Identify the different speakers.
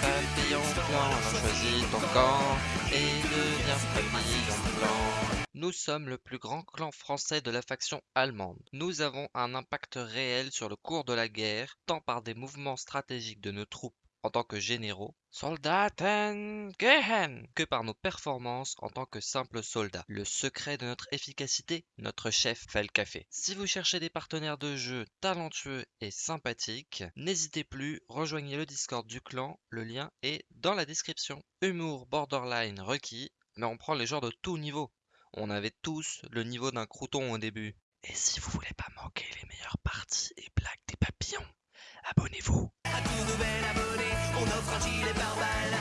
Speaker 1: Papillon blanc, choisis ton camp et deviens papillon blanc. Nous sommes le plus grand clan français de la faction allemande. Nous avons un impact réel sur le cours de la guerre, tant par des mouvements stratégiques de nos troupes en tant que généraux, Soldaten gehen, que par nos performances en tant que simples soldats. Le secret de notre efficacité, notre chef fait le café. Si vous cherchez des partenaires de jeu talentueux et sympathiques, n'hésitez plus, rejoignez le Discord du clan, le lien est dans la description. Humour borderline requis, mais on prend les joueurs de tout niveau. On avait tous le niveau d'un crouton au début. Et si vous voulez pas manquer les meilleures parties et blagues des papillons, abonnez-vous.